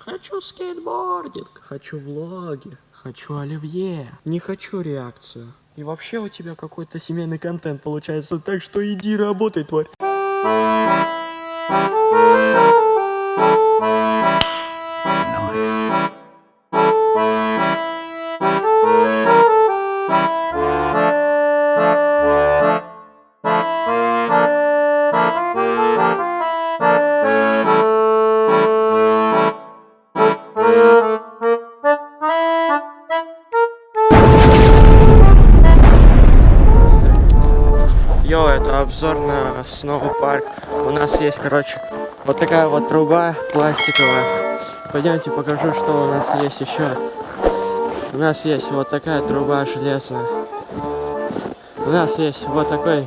Хочу скейтбординг. Хочу влоги. Хочу оливье. Не хочу реакцию. И вообще у тебя какой-то семейный контент получается, так что иди работай, тварь. Йо, это обзор на Сноу парк. У нас есть, короче, вот такая вот труба пластиковая. Пойдемте покажу, что у нас есть еще. У нас есть вот такая труба железная. У нас есть вот такой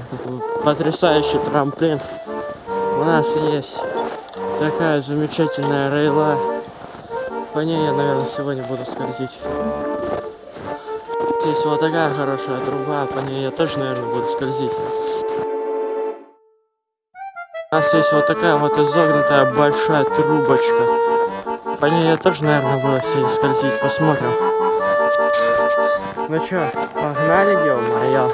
потрясающий трамплин. У нас есть такая замечательная рейла. По ней я, наверное, сегодня буду скользить. Здесь вот такая хорошая труба, по ней я тоже, наверное, буду скользить. У нас есть вот такая вот изогнутая большая трубочка. По ней я тоже, наверное, буду все скользить. Посмотрим. Ну чё, погнали, ё-моё.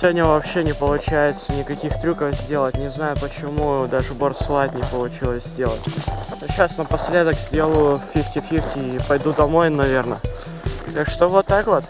Сегодня вообще не получается никаких трюков сделать. Не знаю почему, даже бордслайд не получилось сделать. Сейчас напоследок сделаю 50-50 и пойду домой, наверное. Так что вот так вот.